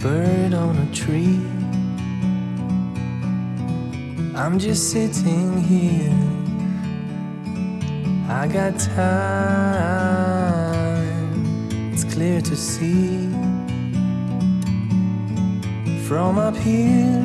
bird on a tree. I'm just sitting here. I got time, it's clear to see. From up here,